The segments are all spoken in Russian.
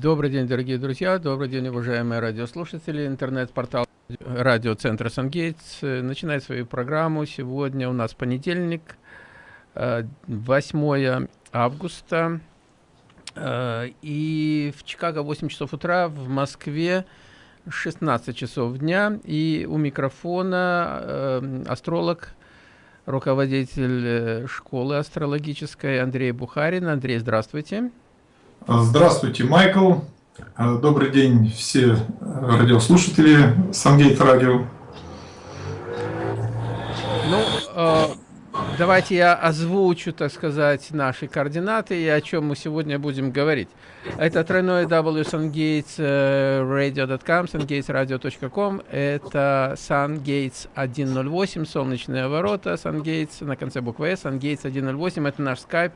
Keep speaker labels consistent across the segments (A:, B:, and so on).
A: Добрый день, дорогие друзья, добрый день, уважаемые радиослушатели. Интернет-портал радиоцентра «Сангейтс» начинает свою программу. Сегодня у нас понедельник, 8 э, августа. Э, и в Чикаго 8 часов утра, в Москве 16 часов дня. И у микрофона э, астролог, руководитель школы астрологической Андрей Бухарин. Андрей, здравствуйте.
B: Здравствуйте, Майкл. Добрый день все радиослушатели Сангейт Радио.
A: Ну, Давайте я озвучу, так сказать, наши координаты и о чем мы сегодня будем говорить. Это тройное W sungatesradio.com, sungatesradio.com. Это sungates 108, солнечные ворота, sungates на конце буквы S, sungates 108. Это наш скайп.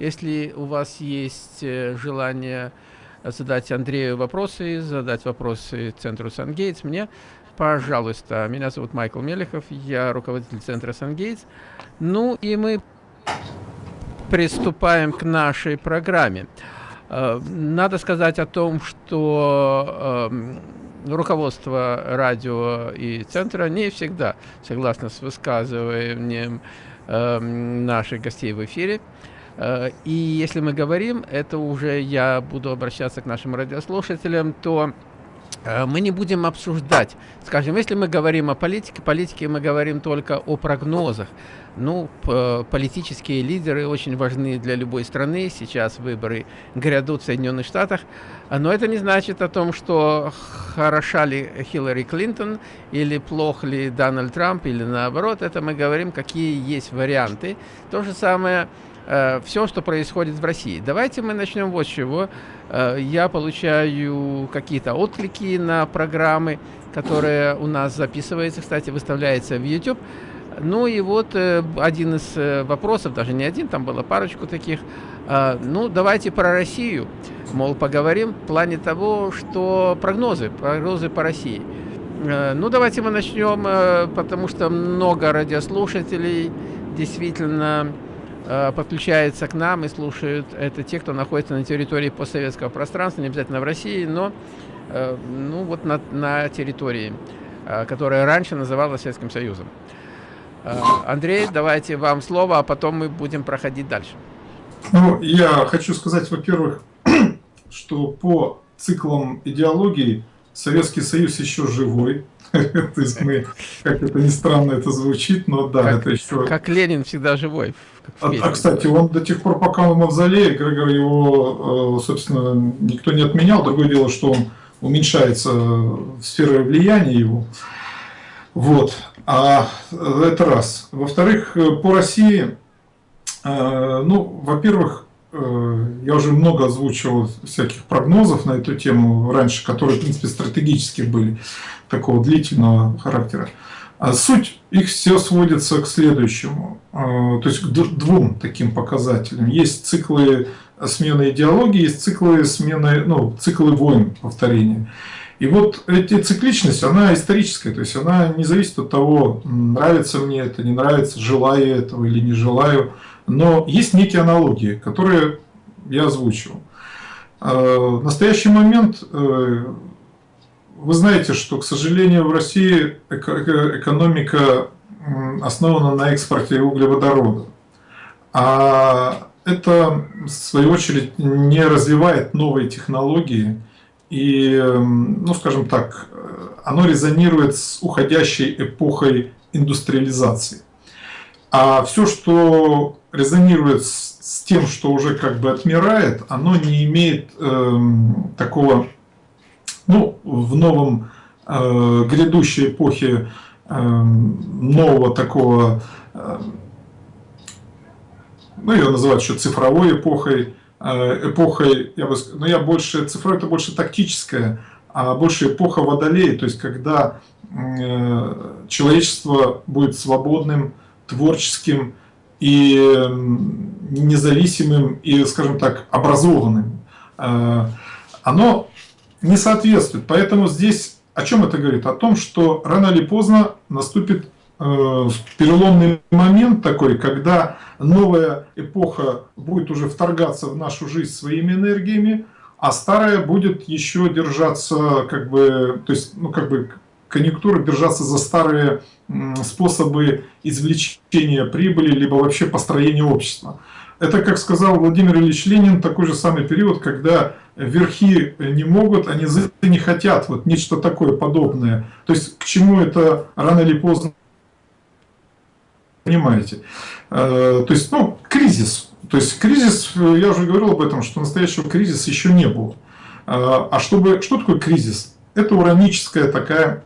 A: Если у вас есть э, желание задать Андрею вопросы, задать вопросы центру Сангейтс, мне, пожалуйста. Меня зовут Майкл Мелехов, я руководитель центра Сангейтс. Ну и мы приступаем к нашей программе. Э, надо сказать о том, что э, руководство радио и центра не всегда согласно с высказыванием э, наших гостей в эфире. И если мы говорим, это уже я буду обращаться к нашим радиослушателям, то Э, мы не будем обсуждать. Скажем, если мы говорим о политике, политике мы говорим только о прогнозах. Ну, политические лидеры очень важны для любой страны. Сейчас выборы грядут в Соединенных Штатах. Но это не значит о том, что хороша ли Хиллари Клинтон, или плох ли Дональд Трамп, или наоборот. Это мы говорим, какие есть варианты. То же самое э, все, что происходит в России. Давайте мы начнем вот с чего. Э, я получаю какие-то отклики на программы, которые у нас записываются, кстати, выставляется в YouTube. Ну и вот э, один из э, вопросов, даже не один, там было парочку таких. Ну, давайте про Россию, мол, поговорим в плане того, что прогнозы, прогнозы по России. Ну, давайте мы начнем, потому что много радиослушателей действительно подключаются к нам и слушают это те, кто находится на территории постсоветского пространства, не обязательно в России, но э, ну, вот на, на территории, э, которая раньше называлась Советским Союзом. Андрей, давайте вам слово, а потом мы будем проходить дальше.
B: Ну, я хочу сказать, во-первых, что по циклам идеологии Советский Союз еще живой, То есть мы, как это ни странно это звучит, но да,
A: как,
B: это еще...
A: Как Ленин всегда живой.
B: А, а, кстати, он до тех пор, пока он в мавзолее, Грегор его, э, собственно, никто не отменял. Другое дело, что он уменьшается в сфере влияния его. Вот. А это раз. Во-вторых, э, по России, э, ну, во-первых, я уже много озвучивал всяких прогнозов на эту тему раньше, которые, в принципе, стратегические были такого длительного характера. А суть их все сводится к следующему, а, то есть к двум таким показателям. Есть циклы смены идеологии, есть циклы смены, ну, циклы войн, повторения. И вот эта цикличность, она историческая, то есть она не зависит от того, нравится мне это, не нравится, желаю этого или не желаю. Но есть некие аналогии, которые я озвучил. А, в настоящий момент э, вы знаете, что, к сожалению, в России экономика основана на экспорте углеводорода. А это, в свою очередь, не развивает новые технологии. И, ну, скажем так, оно резонирует с уходящей эпохой индустриализации. А все, что резонирует с, тем, что уже как бы отмирает, оно не имеет э, такого ну, в новом э, грядущей эпохе э, нового такого, э, ну, ее называют еще цифровой эпохой, э, эпохой, я бы но я больше, цифровой это больше тактическая, а больше эпоха водолея, то есть когда э, человечество будет свободным, творческим и независимым и, скажем так, образованным. Э, оно не соответствует. Поэтому здесь о чем это говорит? О том, что рано или поздно наступит э, переломный момент такой, когда новая эпоха будет уже вторгаться в нашу жизнь своими энергиями, а старая будет еще держаться, как бы, то есть, ну, как бы, конъюнктура держаться за старые способы извлечения прибыли, либо вообще построения общества. Это, как сказал Владимир Ильич Ленин, такой же самый период, когда верхи не могут, низы не хотят. Вот нечто такое подобное. То есть, к чему это рано или поздно понимаете. Э, то есть, ну, кризис. То есть, кризис, я уже говорил об этом, что настоящего кризиса еще не было. Э, а чтобы, что такое кризис? Это ураническое такое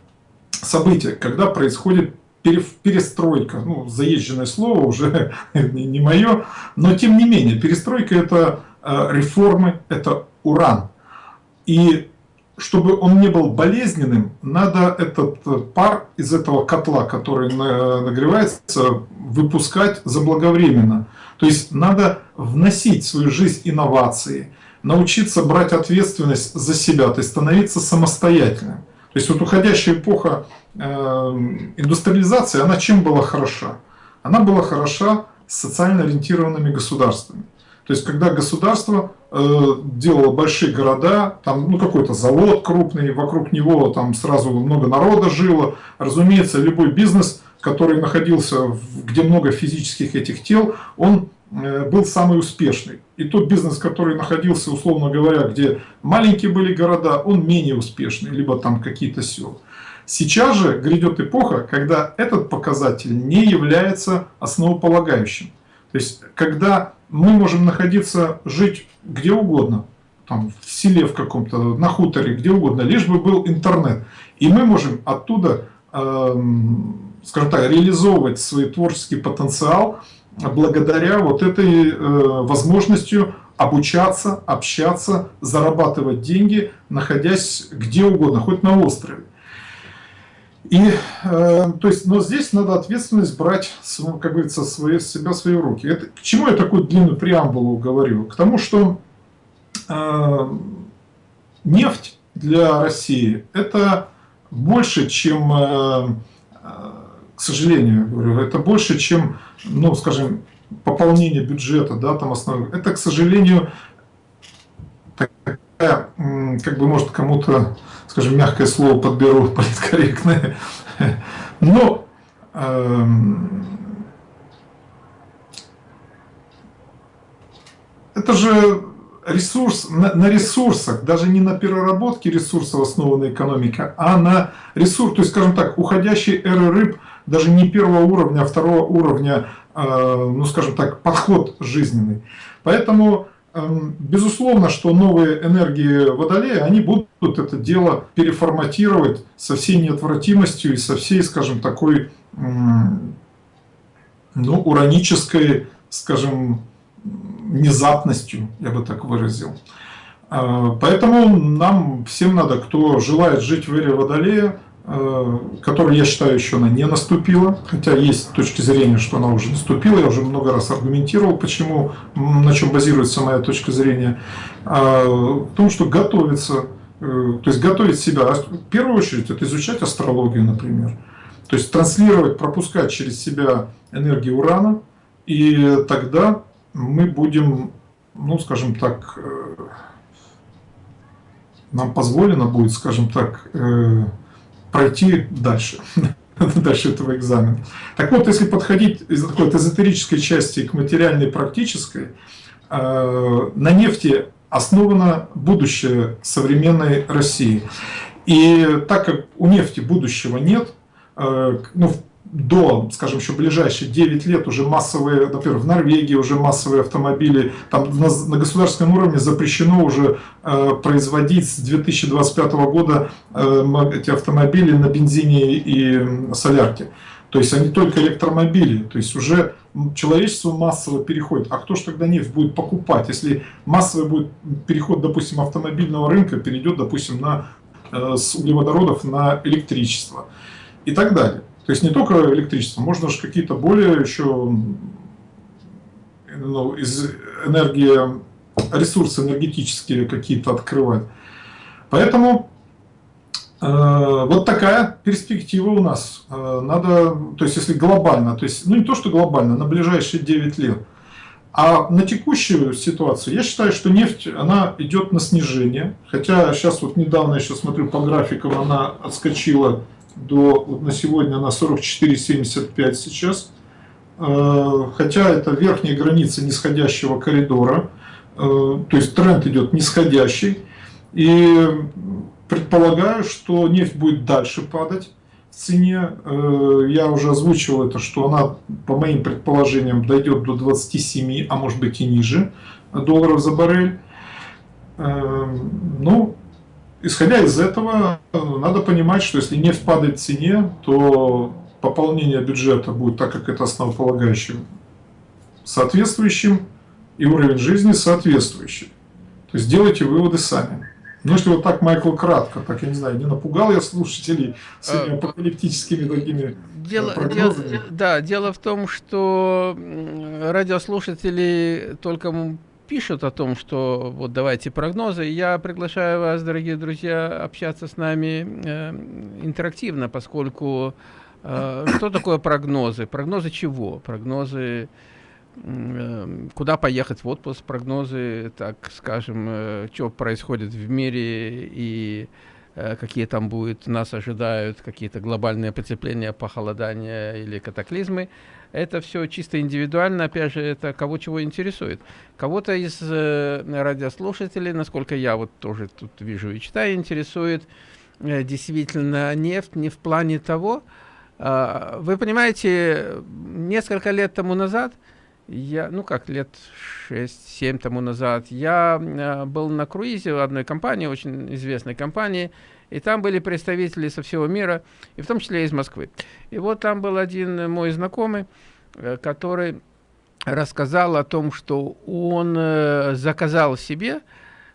B: событие, когда происходит перестройка, ну, заезженное слово уже не мое, но тем не менее, перестройка это э, реформы, это уран. И чтобы он не был болезненным, надо этот э, пар из этого котла, который нагревается, выпускать заблаговременно. То есть надо вносить в свою жизнь инновации, научиться брать ответственность за себя, то есть становиться самостоятельным. То есть вот уходящая эпоха э, индустриализации, она чем была хороша? Она была хороша социально ориентированными государствами. То есть, когда государство э, делало большие города, там ну, какой-то завод крупный, вокруг него там сразу много народа жило, разумеется, любой бизнес, который находился, в, где много физических этих тел, он был самый успешный. И тот бизнес, который находился, условно говоря, где маленькие были города, он менее успешный, либо там какие-то села. Сейчас же грядет эпоха, когда этот показатель не является основополагающим. То есть, когда мы можем находиться, жить где угодно, там, в селе в каком-то, на хуторе, где угодно, лишь бы был интернет. И мы можем оттуда, э, скажем так, реализовывать свой творческий потенциал благодаря вот этой э, возможностью обучаться, общаться, зарабатывать деньги, находясь где угодно, хоть на острове. И, э, то есть, но здесь надо ответственность брать, как говорится, свои, себя свои руки. Это, к чему я такую длинную преамбулу говорю? К тому, что э, нефть для России это больше, чем, э, э, к сожалению, говорю, это больше, чем, ну, скажем, пополнение бюджета, да, там основное. Это, к сожалению, такая, как бы, может, кому-то скажем, мягкое слово подберу, политкорректное. Но эм, это же ресурс, на, на ресурсах, даже не на переработке ресурсов основанной экономика, а на ресурс, то есть, скажем так, уходящей эры рыб, даже не первого уровня, а второго уровня, э, ну, скажем так, подход жизненный. Поэтому Эм, безусловно, что новые энергии Водолея, они будут это дело переформатировать со всей неотвратимостью и со всей, скажем, такой, ну, уранической, скажем, внезапностью, я бы так выразил. Э, поэтому нам всем надо, кто желает жить в эре Водолея, которая, я считаю, еще она не наступила, хотя есть точки зрения, что она уже наступила, я уже много раз аргументировал, почему, на чем базируется моя точка зрения, а, в том, что готовиться, э, то есть готовить себя, в первую очередь это изучать астрологию, например, то есть транслировать, пропускать через себя энергию урана, и тогда мы будем, ну, скажем так, э, нам позволено будет, скажем так, пройти дальше, дальше этого экзамена. Так вот, если подходить из такой от эзотерической части к материальной практической, э, на нефти основано будущее современной России. И так как у нефти будущего нет, э, ну, до, скажем, еще ближайшие 9 лет уже массовые, например, в Норвегии уже массовые автомобили, там на, на государственном уровне запрещено уже э, производить с 2025 года э, эти автомобили на бензине и солярке. То есть они только электромобили, то есть уже человечество массово переходит. А кто же тогда нефть будет покупать, если массовый будет переход, допустим, автомобильного рынка перейдет, допустим, на, э, с углеводородов на электричество и так далее. То есть не только электричество, можно же какие-то более еще ну, из энергии, ресурсы энергетические какие-то открывать. Поэтому э, вот такая перспектива у нас. Э, надо, то есть если глобально, то есть, ну не то, что глобально, на ближайшие 9 лет. А на текущую ситуацию я считаю, что нефть, она идет на снижение. Хотя сейчас вот недавно, я сейчас смотрю по графикам, она отскочила до, вот на сегодня она 44,75 сейчас. Э, хотя это верхняя граница нисходящего коридора. Э, то есть тренд идет нисходящий. И предполагаю, что нефть будет дальше падать цене. Э, я уже озвучивал это, что она, по моим предположениям, дойдет до 27, а может быть и ниже долларов за баррель. Ну, исходя из этого, надо понимать, что если нефть падает в цене, то пополнение бюджета будет, так как это основополагающим, соответствующим, и уровень жизни соответствующий. То есть делайте выводы сами. Ну, если вот так, Майкл, кратко, так, я не знаю, не напугал я слушателей своими а, апокалиптическими такими э,
A: дело, дело, Да, дело в том, что радиослушатели только пишут о том, что вот давайте прогнозы. Я приглашаю вас, дорогие друзья, общаться с нами э, интерактивно, поскольку э, что такое прогнозы? Прогнозы чего? Прогнозы Эм, куда поехать в отпуск, прогнозы, так скажем, э, что происходит в мире и э, какие там будет, нас ожидают какие-то глобальные потепления, похолодания или катаклизмы. Это все чисто индивидуально, опять же, это кого чего интересует. Кого-то из э, радиослушателей, насколько я вот тоже тут вижу и читаю, интересует э, действительно нефть не в плане того, э, вы понимаете, несколько лет тому назад – я, ну как, лет 6-7 тому назад, я э, был на круизе в одной компании, очень известной компании, и там были представители со всего мира, и в том числе из Москвы. И вот там был один мой знакомый, э, который рассказал о том, что он э, заказал себе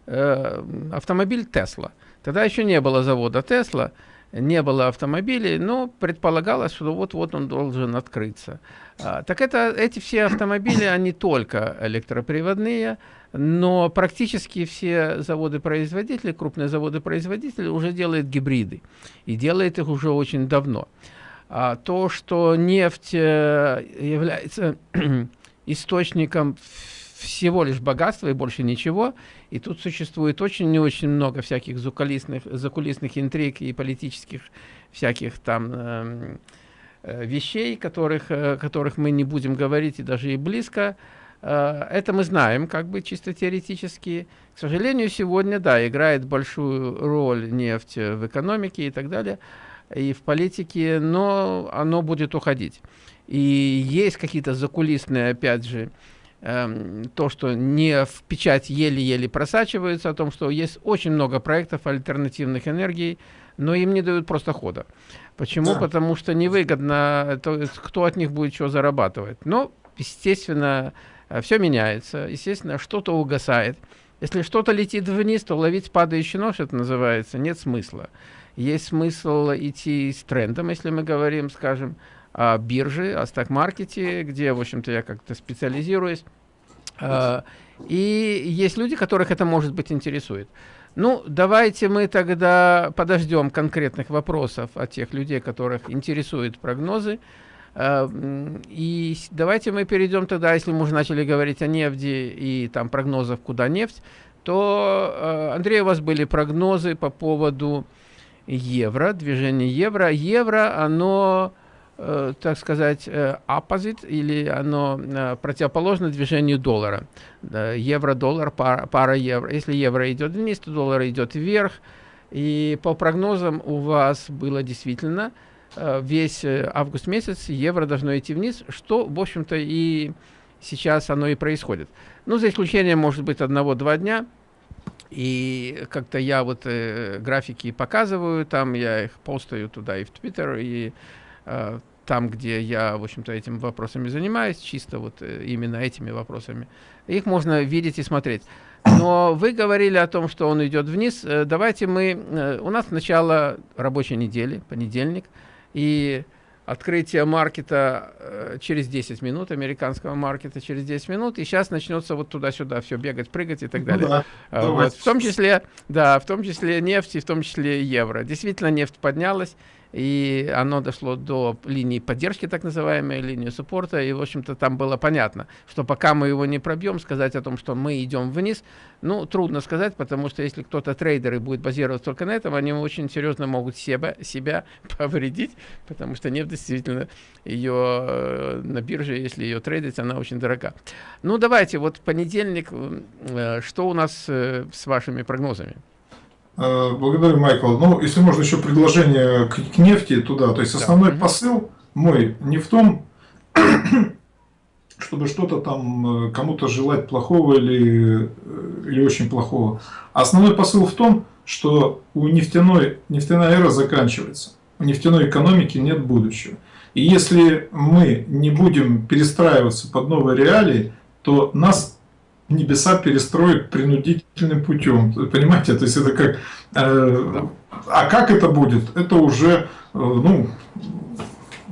A: э, автомобиль Тесла. Тогда еще не было завода Тесла, не было автомобилей, но предполагалось, что вот-вот он должен открыться. А, так это, эти все автомобили, они только электроприводные, но практически все заводы-производители, крупные заводы-производители уже делают гибриды. И делают их уже очень давно. А то, что нефть э, является источником всего лишь богатства и больше ничего. И тут существует очень и очень много всяких закулисных, закулисных интриг и политических всяких там э, э, вещей, которых, э, которых мы не будем говорить и даже и близко. Э, это мы знаем, как бы чисто теоретически. К сожалению, сегодня, да, играет большую роль нефть в экономике и так далее, и в политике, но оно будет уходить. И есть какие-то закулисные, опять же, Эм, то, что не в печать еле-еле просачивается, о том, что есть очень много проектов альтернативных энергий, но им не дают просто хода. Почему? Да. Потому что невыгодно, то кто от них будет что зарабатывать. Но, естественно, э, все меняется, естественно, что-то угасает. Если что-то летит вниз, то ловить падающий нож, это называется, нет смысла. Есть смысл идти с трендом, если мы говорим, скажем, о бирже, о сток-маркете, где, в общем-то, я как-то специализируюсь. А, и есть люди, которых это, может быть, интересует. Ну, давайте мы тогда подождем конкретных вопросов от тех людей, которых интересуют прогнозы. А, и давайте мы перейдем тогда, если мы уже начали говорить о нефти и там прогнозов, куда нефть, то, а, Андрей, у вас были прогнозы по поводу евро, движения евро. Евро, оно э, так сказать, э, opposite, или оно э, противоположно движению доллара. Евро-доллар, пара, пара евро. Если евро идет вниз, то доллар идет вверх. И по прогнозам у вас было действительно э, весь э, август месяц евро должно идти вниз, что, в общем-то, и сейчас оно и происходит. Ну, за исключением, может быть, одного-два дня. И как-то я вот э, графики показываю, там я их постаю туда и в Твиттер, и Э, там, где я, в общем-то, этими вопросами занимаюсь, чисто вот э, именно этими вопросами, их можно видеть и смотреть. Но вы говорили о том, что он идет вниз. Э, давайте мы... У нас начало рабочей недели, понедельник, и открытие маркета через 10 минут, американского маркета через 10 минут, и сейчас начнется вот туда-сюда все бегать, прыгать и так ну далее. Да, вот. В том числе, да, в том числе нефть и в том числе евро. Действительно, нефть поднялась, и оно дошло до линии поддержки, так называемой, линии суппорта, и, в общем-то, там было понятно, что пока мы его не пробьем, сказать о том, что мы идем вниз, ну, трудно сказать, потому что если кто-то трейдер и будет базироваться только на этом, они очень серьезно могут себя, себя повредить, потому что нефть действительно ее э, на бирже, если ее трейдить, она очень дорога. Ну, давайте, вот понедельник, э, что у нас э, с вашими прогнозами?
B: Благодарю, Майкл. Ну, если можно еще предложение к, к нефти туда. То есть основной да. посыл мой не в том, чтобы что-то там кому-то желать плохого или, или очень плохого. Основной посыл в том, что у нефтяной, нефтяная эра заканчивается. У нефтяной экономики нет будущего. И если мы не будем перестраиваться под новые реалии, то нас небеса перестроят принудительным путем. Понимаете, то есть это как... Э, а как это будет? Это уже, э, ну,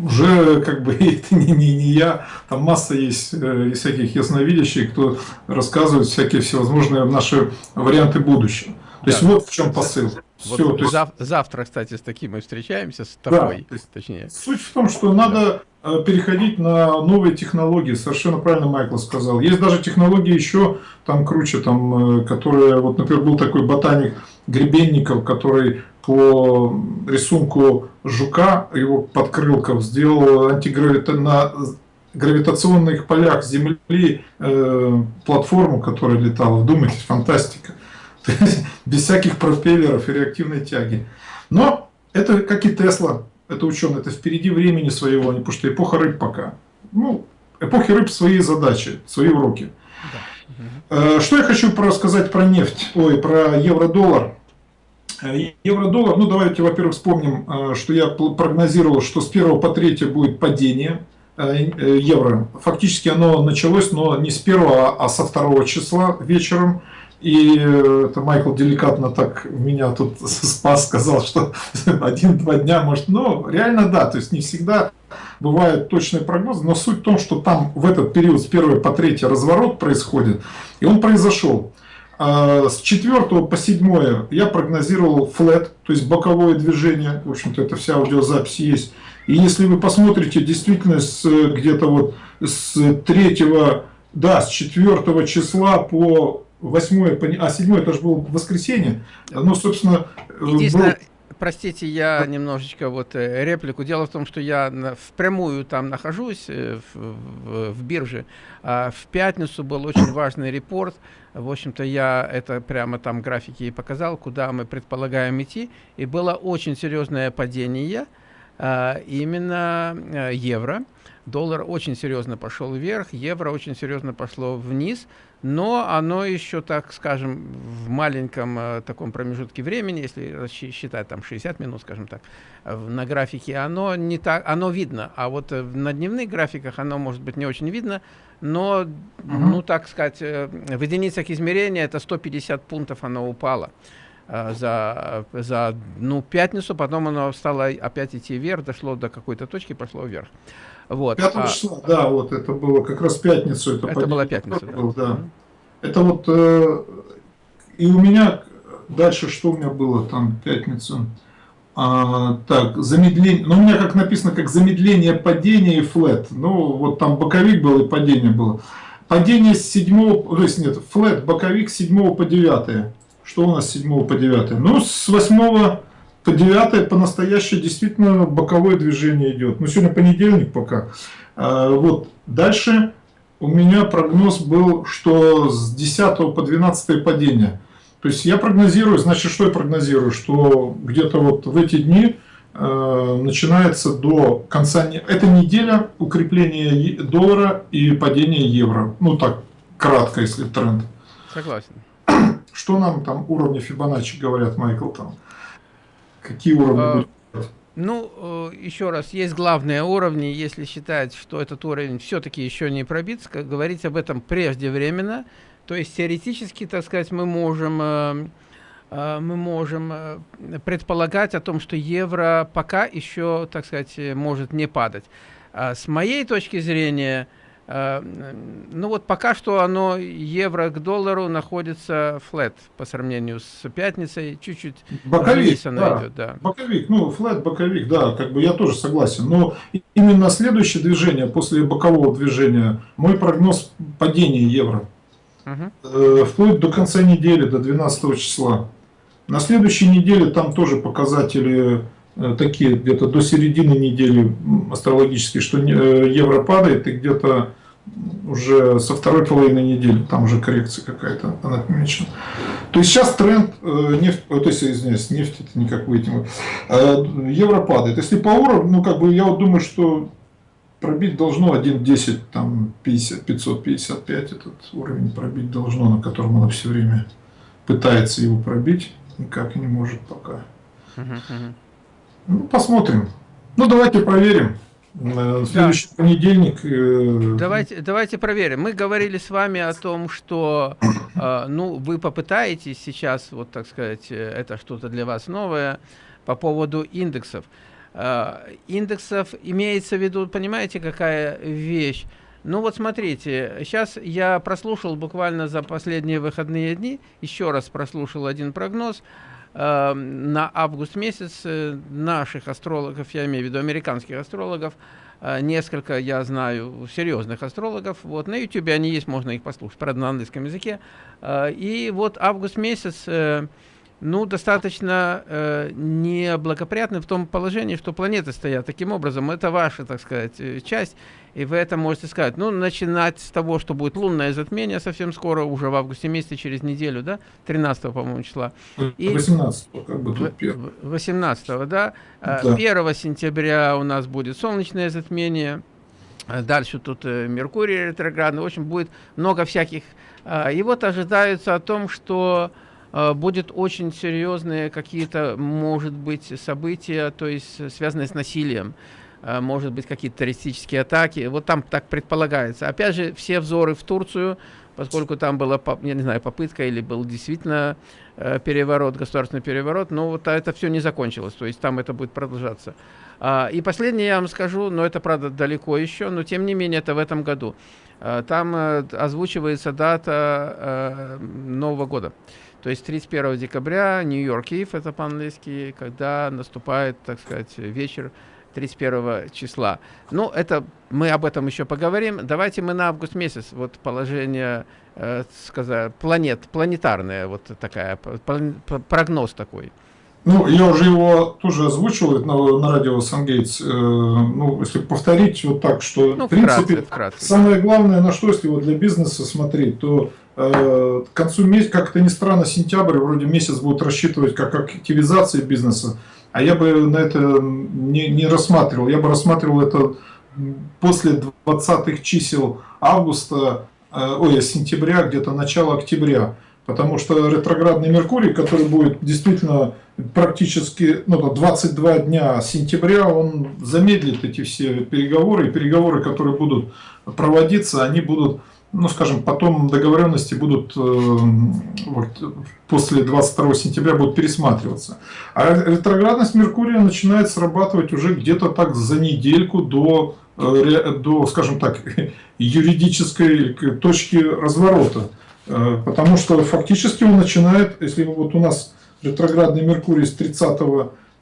B: уже как бы это не, не, не я, там масса есть э, всяких ясновидящих, кто рассказывает всякие всевозможные наши варианты будущего. То да. есть вот в чем посыл.
A: Вот Все, зав есть... Завтра, кстати, с таким мы встречаемся, с тобой,
B: да, точнее. Суть в том, что надо переходить на новые технологии, совершенно правильно Майкл сказал. Есть даже технологии еще там круче, там, э, которые, вот, например, был такой ботаник Гребенников, который по рисунку жука, его подкрылков, сделал антигравита... на гравитационных полях Земли э, платформу, которая летала. Вдумайтесь, фантастика. без всяких пропеллеров и реактивной тяги. Но это как и Тесла, это ученый, это впереди времени своего, потому что эпоха рыб пока. Ну, эпохи рыб свои задачи, свои уроки. Да. Э, что я хочу рассказать про нефть, ой, про евро-доллар. Э, евро-доллар, ну давайте, во-первых, вспомним, э, что я прогнозировал, что с 1 по 3 будет падение евро. Фактически оно началось, но не с 1, а со 2 числа вечером. И э, это Майкл деликатно так меня тут спас, сказал, что один-два дня может... Ну, реально да, то есть не всегда бывают точные прогнозы, но суть в том, что там в этот период с 1 по 3 разворот происходит, и он произошел. А, с 4 по 7 я прогнозировал флет, то есть боковое движение, в общем-то это вся аудиозапись есть. И если вы посмотрите, действительно, где-то вот с 3, да, с 4 числа по восьмое, а седьмое это же было воскресенье. Ну, собственно,
A: Единственное, был... простите, я немножечко вот э, реплику. Дело в том, что я впрямую там нахожусь, э, в, в, в бирже. А в пятницу был очень важный репорт. В общем-то, я это прямо там графики и показал, куда мы предполагаем идти. И было очень серьезное падение а, именно э, евро. Доллар очень серьезно пошел вверх, евро очень серьезно пошло вниз, но оно еще, так скажем, в маленьком э, таком промежутке времени, если считать там 60 минут, скажем так, э, на графике, оно не так, оно видно, а вот э, на дневных графиках оно может быть не очень видно, но, угу. ну так сказать, э, в единицах измерения это 150 пунктов оно упало за, за ну, пятницу, потом оно стало опять идти вверх, дошло до какой-то точки, пошло вверх.
B: Вот. 5 а... числа, да, вот это было как раз пятницу.
A: Это, это была пятница, да. Был, да.
B: Это вот, э, и у меня, дальше что у меня было там, пятницу? А, так, замедление, ну у меня как написано, как замедление падения и флет. Ну вот там боковик был и падение было. Падение с 7, то есть нет, флет, боковик с 7 по 9. Что у нас с 7 по 9? Ну, с 8 по 9 по настоящее действительно боковое движение идет. Ну, сегодня понедельник пока. А, вот. Дальше у меня прогноз был, что с 10 по 12 падение. То есть я прогнозирую, значит, что я прогнозирую? Что где-то вот в эти дни э, начинается до конца... Эта неделя укрепление доллара и падение евро. Ну так, кратко, если тренд.
A: Согласен.
B: Что нам там уровни Фибоначчи говорят, Майкл, там? Какие уровни а, будут?
A: Ну, э, еще раз, есть главные уровни. Если считать, что этот уровень все-таки еще не пробит, говорить об этом преждевременно. То есть теоретически, так сказать, мы можем, э, э, мы можем предполагать о том, что евро пока еще, так сказать, может не падать. А с моей точки зрения, ну вот пока что оно евро к доллару находится флет по сравнению с пятницей, чуть-чуть
B: боковик, да. идет, да. Боковик, ну флет, боковик, да, как бы я тоже согласен. Но именно следующее движение после бокового движения, мой прогноз падения евро. Угу. Вплоть до конца недели, до 12 числа. На следующей неделе там тоже показатели Э, такие где-то до середины недели астрологические, что э, евро падает, и где-то уже со второй половины недели, там уже коррекция какая-то она отмечена. То есть сейчас тренд э, нефть, то есть, извиняюсь, нефть это никак выйти. Евро падает. Если по уровню, ну как бы я вот думаю, что пробить должно 1.10, там 50, 555 этот уровень пробить должно, на котором она все время пытается его пробить, никак не может пока. Ну, посмотрим. Ну, давайте проверим. Следующий да. понедельник.
A: Э, давайте, давайте проверим. Мы говорили с вами о том, что э, ну, вы попытаетесь сейчас, вот так сказать, э, это что-то для вас новое по поводу индексов. Э, индексов имеется в виду, понимаете, какая вещь? Ну вот смотрите, сейчас я прослушал буквально за последние выходные дни, еще раз прослушал один прогноз, на август месяц э, наших астрологов, я имею в виду американских астрологов, э, несколько, я знаю, серьезных астрологов. Вот на YouTube они есть, можно их послушать, правда, на английском языке. Э, и вот август месяц ну, достаточно э, неблагоприятны в том положении, что планеты стоят таким образом. Это ваша, так сказать, э, часть, и вы это можете сказать. Ну, начинать с того, что будет лунное затмение совсем скоро, уже в августе месяце, через неделю, да, 13 по-моему, числа.
B: И 18 как бы тут
A: 18 да? да. 1 сентября у нас будет солнечное затмение. Дальше тут э, Меркурий ретроградный. В общем, будет много всяких. И вот ожидается о том, что Э, будет очень серьезные какие-то, может быть, события, то есть связанные с насилием э, может быть какие-то террористические атаки. Вот там так предполагается. Опять же, все взоры в Турцию, поскольку там была, я не знаю, попытка или был действительно э, переворот, государственный переворот, но вот это все не закончилось, то есть там это будет продолжаться. А, и последнее я вам скажу, но это, правда, далеко еще, но тем не менее это в этом году. Там озвучивается дата Нового года. То есть 31 декабря Нью-Йорк Ив, это по-английски, когда наступает, так сказать, вечер 31 числа. Ну, это мы об этом еще поговорим. Давайте мы на август месяц, вот положение, э, сказать, планет, планетарное, вот такая, прогноз такой.
B: Ну, я уже его тоже озвучивал на, на радио Сангейтс. Э, ну, если повторить вот так, что, ну, в принципе, вкратце, вкратце. самое главное, на что, если вот для бизнеса смотреть, то к концу месяца, как это ни странно, сентябрь вроде месяц будут рассчитывать как активизация бизнеса, а я бы на это не, не рассматривал. Я бы рассматривал это после 20-х чисел августа, э, ой, сентября, где-то начало октября. Потому что ретроградный Меркурий, который будет действительно практически ну, 22 дня сентября, он замедлит эти все переговоры. И переговоры, которые будут проводиться, они будут ну, скажем, потом договоренности будут э, вот, после 22 сентября будут пересматриваться. А ретроградность Меркурия начинает срабатывать уже где-то так за недельку до, э, до, скажем так, юридической точки разворота. Э, потому что фактически он начинает, если вот у нас ретроградный Меркурий с 30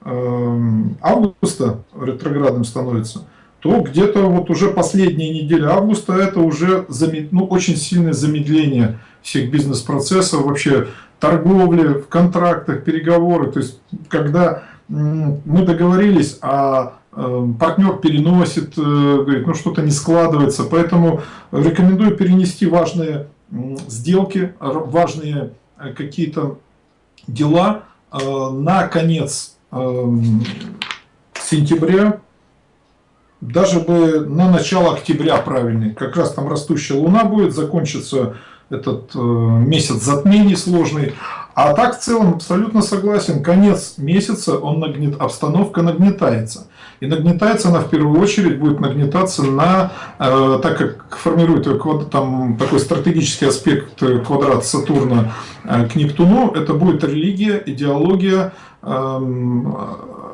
B: августа ретроградным становится, то где-то вот уже последняя неделя августа это уже ну, очень сильное замедление всех бизнес-процессов, вообще торговли, в контрактах, переговоры. То есть, когда мы договорились, а э, партнер переносит, э, говорит, ну что-то не складывается. Поэтому рекомендую перенести важные сделки, важные э, какие-то дела на конец сентября, даже бы на начало октября правильный, как раз там растущая луна будет, закончится этот э, месяц затмений сложный. А так в целом абсолютно согласен, конец месяца он нагнет, обстановка нагнетается. И нагнетается она в первую очередь будет нагнетаться на, э, так как формирует там такой стратегический аспект квадрат Сатурна э, к Нептуну, это будет религия, идеология, э,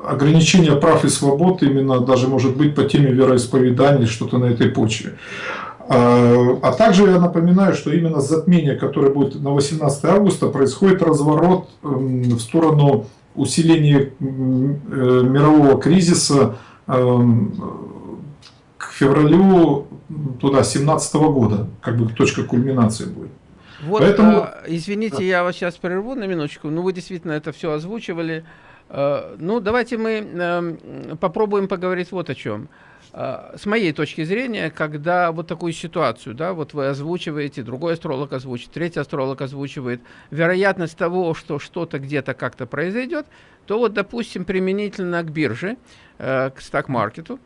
B: ограничение прав и свобод именно даже может быть по теме вероисповедания, что-то на этой почве. А, а также я напоминаю, что именно затмение, которое будет на 18 августа, происходит разворот эм, в сторону усиления э, мирового кризиса эм, к февралю туда 17 года, как бы точка кульминации будет.
A: Вот, Поэтому... а, извините, я вас сейчас прерву на минуточку, ну вы действительно это все озвучивали. А, ну давайте мы а, попробуем поговорить вот о чем. А, с моей точки зрения, когда вот такую ситуацию, да, вот вы озвучиваете, другой астролог озвучит, третий астролог озвучивает, вероятность того, что что-то где-то как-то произойдет, то вот, допустим, применительно к бирже, э, к стак-маркету,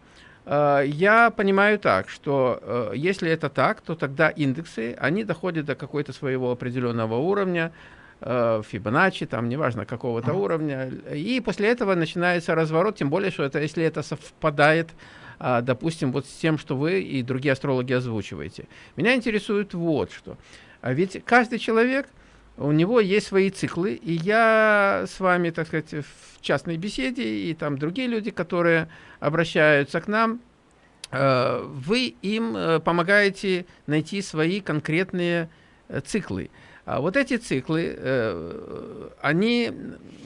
A: Э, я понимаю так, что э, если это так, то тогда индексы, они доходят до какой-то своего определенного уровня, Фибоначчи, там, неважно, какого-то уровня, и после этого начинается разворот, тем более, что это, если это совпадает, допустим, вот с тем, что вы и другие астрологи озвучиваете. Меня интересует вот что. А ведь каждый человек, у него есть свои циклы, и я с вами, так сказать, в частной беседе, и там другие люди, которые обращаются к нам, э, вы им э, помогаете найти свои конкретные э, циклы. А вот эти циклы, они,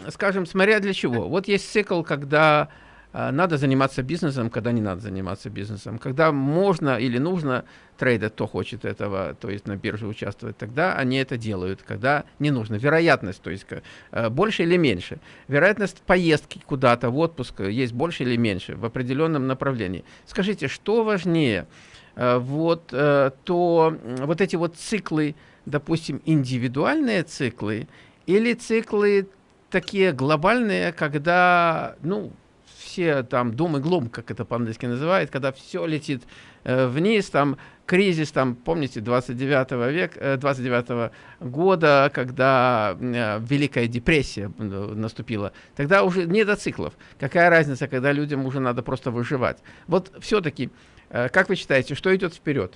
A: скажем, смотря для чего. Вот есть цикл, когда а, надо заниматься бизнесом, когда не надо заниматься бизнесом. Когда можно или нужно трейдер, кто хочет этого, то есть на бирже участвовать, тогда они это делают. Когда не нужно. Вероятность, то есть э, больше или меньше. Вероятность поездки куда-то в отпуск есть больше или меньше в определенном направлении. Скажите, что важнее? Э, вот, э, то, вот эти вот циклы, допустим, индивидуальные циклы или циклы такие глобальные, когда, ну, все там дум и глум, как это по-английски называют, когда все летит э, вниз, там кризис, там, помните, 29 века, э, 29 года, когда э, Великая депрессия наступила, тогда уже не до циклов. Какая разница, когда людям уже надо просто выживать? Вот все-таки, э, как вы считаете, что идет вперед?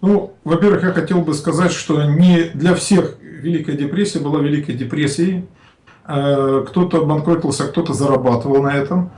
B: Ну, во-первых, я хотел бы сказать, что не для всех Великая депрессия была Великой депрессией. Э, кто-то банкротился, кто-то зарабатывал на этом.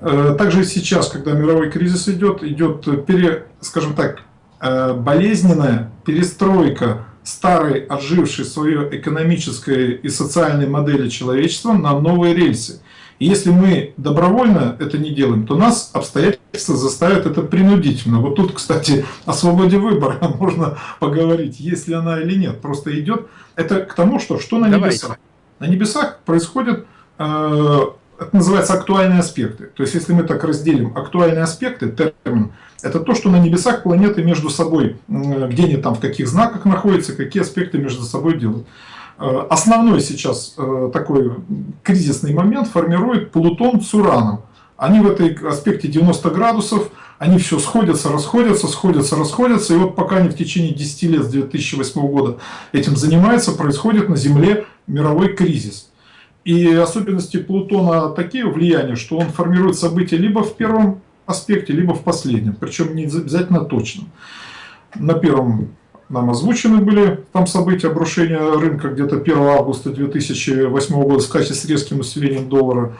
B: Э, также сейчас, когда мировой кризис идет, идет, пере, скажем так, э, болезненная перестройка старой, отжившей свое экономической и социальной модели человечества на новые рельсы. И если мы добровольно это не делаем, то нас обстоятельства заставят это принудительно. Вот тут, кстати, о свободе выбора можно поговорить, есть ли она или нет. Просто идет это к тому, что что на небесах. На небесах происходят, э, это называется актуальные аспекты. То есть, если мы так разделим актуальные аспекты, термин, это то, что на небесах планеты между собой, где они там, в каких знаках находятся, какие аспекты между собой делают. Э, основной сейчас э, такой кризисный момент формирует Плутон с Ураном. Они в этой аспекте 90 градусов, они все сходятся, расходятся, сходятся, расходятся. И вот пока они в течение 10 лет с 2008 года этим занимаются, происходит на Земле мировой кризис. И особенности Плутона такие влияния, что он формирует события либо в первом аспекте, либо в последнем. Причем не обязательно точно. На первом нам озвучены были там события обрушения рынка где-то 1 августа 2008 года с качестве с резким усилением доллара.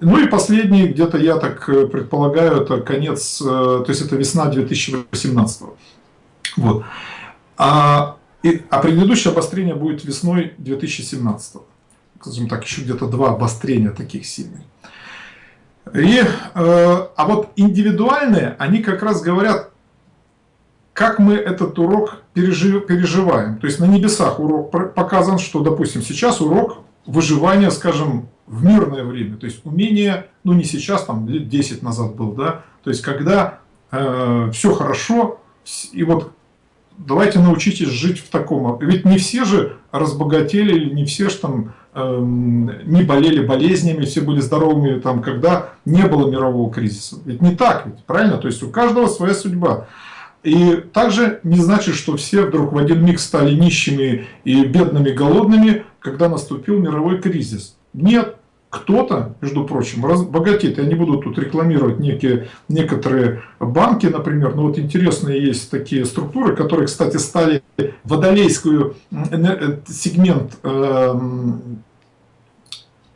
B: Ну и последний, где-то я так э, предполагаю, это конец, э, то есть это весна 2018. Вот. А, и, а предыдущее обострение будет весной 2017. Скажем так, еще где-то два обострения таких сильных. И, э, а вот индивидуальные, они как раз говорят, как мы этот урок пережив, переживаем. То есть на небесах урок показан, что, допустим, сейчас урок выживания, скажем, в мирное время. То есть умение, ну не сейчас, там лет 10 назад был, да, то есть когда э, все хорошо, и вот давайте научитесь жить в таком. Ведь не все же разбогатели, не все же там э, не болели болезнями, все были здоровыми, там, когда не было мирового кризиса. Ведь не так, ведь, правильно? То есть у каждого своя судьба. И также не значит, что все вдруг в один миг стали нищими и бедными, голодными, когда наступил мировой кризис. Нет, кто-то, между прочим, богатеет. Я не буду тут рекламировать некие, некоторые банки, например, но вот интересные есть такие структуры, которые, кстати, стали водолейскую э, сегмент, эм,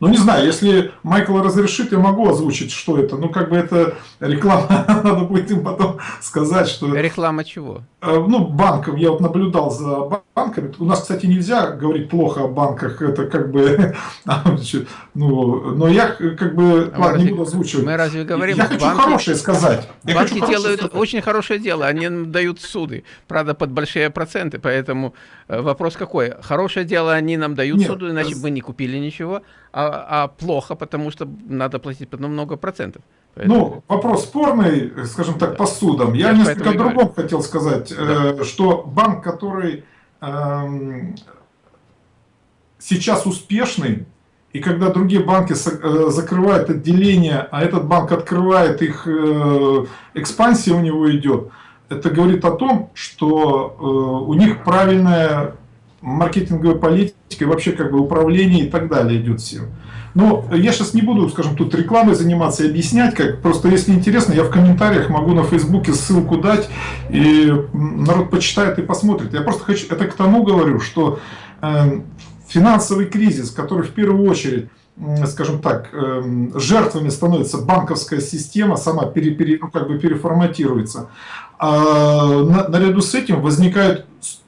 B: ну не знаю, если Майкл разрешит, я могу озвучить, что это. Ну, как бы это реклама, надо будет им потом сказать, что...
A: Реклама чего?
B: Э, ну, банком. Я вот наблюдал за банками. У нас, кстати, нельзя говорить плохо о банках. Это как бы... ну, но я как бы...
A: А ладно, не буду озвучивать. Мы разве говорим...
B: Я хочу банки, хорошее сказать.
A: Я банки хочу делают сказать. очень хорошее дело. Они дают суды. Правда, под большие проценты. Поэтому э, вопрос какой? Хорошее дело они нам дают Нет, суду, иначе бы не купили ничего. А, а плохо, потому что надо платить потом много процентов.
B: Поэтому... Ну, вопрос спорный, скажем так, по судам. Я, Я несколько о другом говорю. хотел сказать, да. э, что банк, который э, сейчас успешный, и когда другие банки э, закрывают отделения, а этот банк открывает их, э, экспансия у него идет, это говорит о том, что э, у них правильная маркетинговая политика вообще как бы управление и так далее идет всем. Но я сейчас не буду, скажем, тут рекламой заниматься и объяснять, как. Просто если интересно, я в комментариях могу на Фейсбуке ссылку дать, и народ почитает и посмотрит. Я просто хочу, это к тому говорю, что э, финансовый кризис, который в первую очередь скажем так, э, жертвами становится банковская система, сама пере, пере, ну, как бы переформатируется. А наряду с этим возникают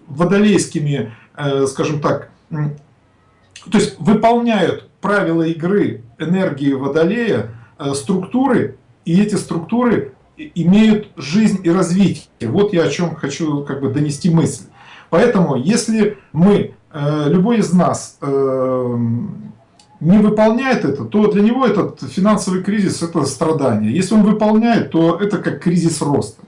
B: водолейскими, э, скажем так, то есть выполняют правила игры энергии Водолея, э, структуры, и эти структуры имеют жизнь и развитие. Вот я о чем хочу как бы донести мысль. Поэтому, если мы, э, любой из нас э, не выполняет это, то для него этот финансовый кризис – это страдание. Если он выполняет, то это как кризис роста.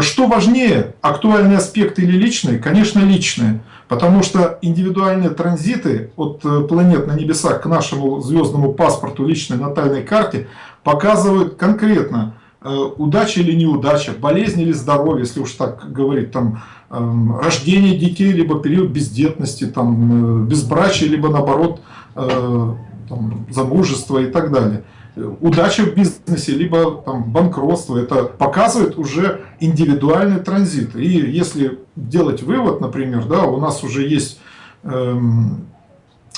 B: Что важнее, актуальный аспект или личный? Конечно, личный. Потому что индивидуальные транзиты от э, планет на небесах к нашему звездному паспорту, личной натальной карте, показывают конкретно, э, удача или неудача, болезнь или здоровье, если уж так говорить, там, эм, рождение детей, либо период бездетности, там, э, безбрачия, либо наоборот там, замужество и так далее удача в бизнесе, либо там, банкротство. Это показывает уже индивидуальный транзит. И если делать вывод, например, да, у нас уже есть, эм,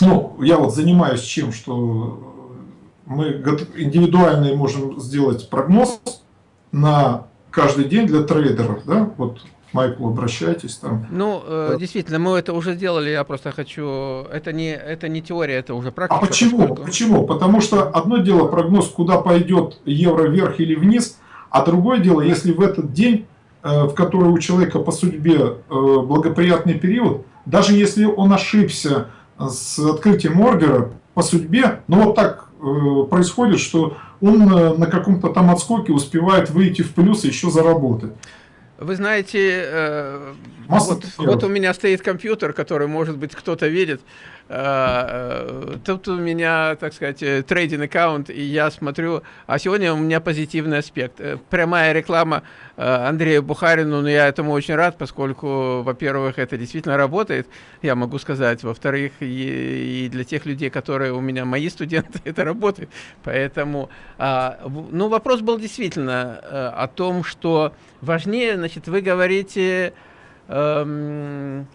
B: ну, я вот занимаюсь чем, что мы индивидуальный можем сделать прогноз на каждый день для трейдеров, да, вот Майклу обращайтесь там.
A: Ну, э, да. действительно, мы это уже делали, я просто хочу... Это не, это не теория, это уже практика.
B: А почему? Поскольку... Почему? Потому что одно дело прогноз, куда пойдет евро вверх или вниз, а другое дело, если в этот день, э, в который у человека по судьбе э, благоприятный период, даже если он ошибся с открытием ордера по судьбе, но вот так э, происходит, что он на каком-то там отскоке успевает выйти в плюс и еще заработать.
A: Вы знаете, э, вот, вот у меня стоит компьютер, который, может быть, кто-то видит. Э, э, тут у меня, так сказать, э, трейдинг аккаунт, и я смотрю, а сегодня у меня позитивный аспект. Прямая реклама Андрею Бухарину, но я этому очень рад, поскольку, во-первых, это действительно работает, я могу сказать, во-вторых, и, для тех людей, которые у меня мои студенты, это работает. Поэтому, а, ну, вопрос был действительно о том, что важнее, значит, вы говорите... Эм,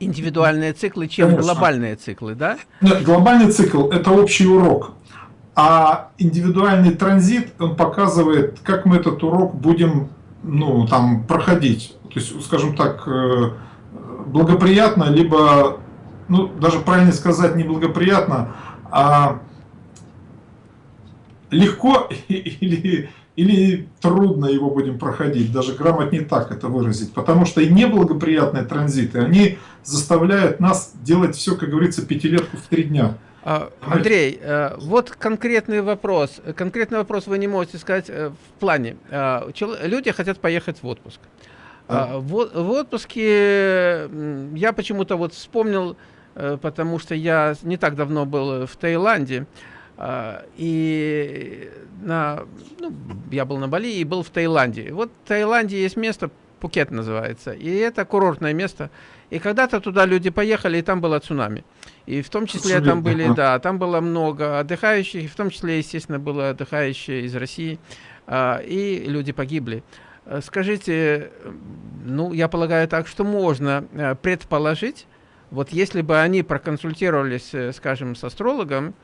A: индивидуальные циклы, чем Конечно. глобальные циклы, да?
B: Нет, глобальный цикл – это общий урок. А индивидуальный транзит, он показывает, как мы этот урок будем ну, там, проходить. То есть, скажем так, э, благоприятно, либо, ну, даже правильно сказать, не благоприятно, а легко или или трудно его будем проходить, даже грамотнее так это выразить, потому что и неблагоприятные транзиты, они заставляют нас делать все, как говорится, пятилетку в три дня.
A: А, Андрей, э, вот конкретный вопрос. Конкретный вопрос вы не можете сказать э, в плане. Э, люди хотят поехать в отпуск. А? В, в отпуске я почему-то вот вспомнил, потому что я не так давно был в Таиланде, и на, ну, я был на Бали и был в Таиланде. Вот в Таиланде есть место, Пукет называется, и это курортное место. И когда-то туда люди поехали, и там было цунами. И в том числе там были, да, там было много отдыхающих, и в том числе, естественно, было отдыхающие из России, а, и люди погибли. Скажите, ну, я полагаю так, что можно э, предположить, вот если бы они проконсультировались, э, скажем, с астрологом,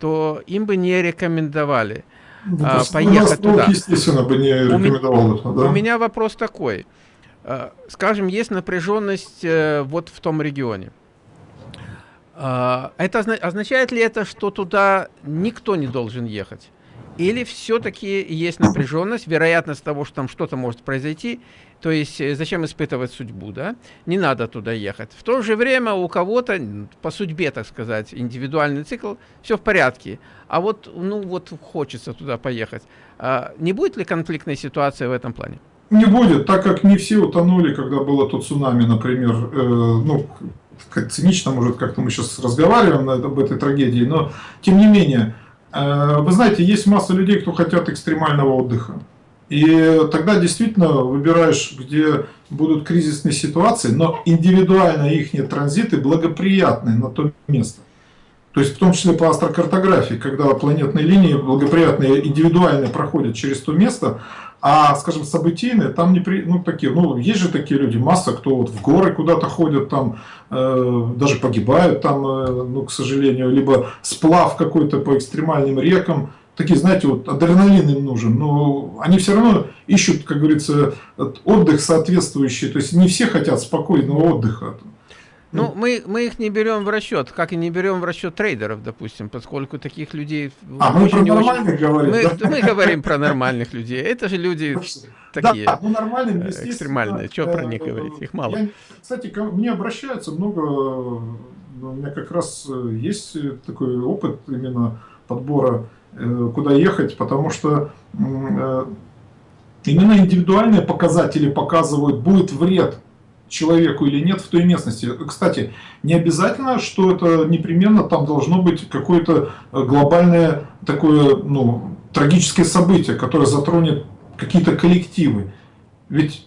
A: то им бы не рекомендовали
B: ну, а, поехать туда. естественно, бы не рекомендовал
A: это, да? У меня вопрос такой. А, скажем, есть напряженность э, вот в том регионе. А, это означает ли это, что туда никто не должен ехать? Или все-таки есть напряженность, вероятность того, что там что-то может произойти, то есть э, зачем испытывать судьбу, да? Не надо туда ехать. В то же время у кого-то, по судьбе, так сказать, индивидуальный цикл, все в порядке. А вот, ну вот хочется туда поехать. А не будет ли конфликтной ситуации в этом плане?
B: Не будет, так как не все утонули, когда было то цунами, например, э, ну, цинично, может, как-то мы сейчас разговариваем об этой трагедии, но тем не менее, вы знаете, есть масса людей, кто хотят экстремального отдыха. И тогда действительно выбираешь, где будут кризисные ситуации, но индивидуально их транзиты благоприятные на то место. То есть в том числе по астрокартографии, когда планетные линии благоприятные индивидуально проходят через то место, а, скажем, событийные, там не при, ну такие, ну есть же такие люди, масса, кто вот в горы куда-то ходят, там э, даже погибают там, э, ну к сожалению, либо сплав какой-то по экстремальным рекам, такие, знаете, вот адреналин им нужен, но они все равно ищут, как говорится, отдых соответствующий, то есть не все хотят спокойного отдыха.
A: Ну, мы, мы их не берем в расчет, как и не берем в расчет трейдеров, допустим, поскольку таких людей...
B: А мы про нормальных очень... говорим,
A: мы, да? мы говорим про нормальных людей. Это же люди такие да, ну, нормальным, экстремальные. Что про них говорить? Их мало. Я,
B: кстати, ко мне обращаются много... У меня как раз есть такой опыт именно подбора, э, куда ехать, потому что э, именно индивидуальные показатели показывают, будет вред человеку или нет в той местности. Кстати, не обязательно, что это непременно там должно быть какое-то э, глобальное такое, ну, трагическое событие, которое затронет какие-то коллективы. Ведь,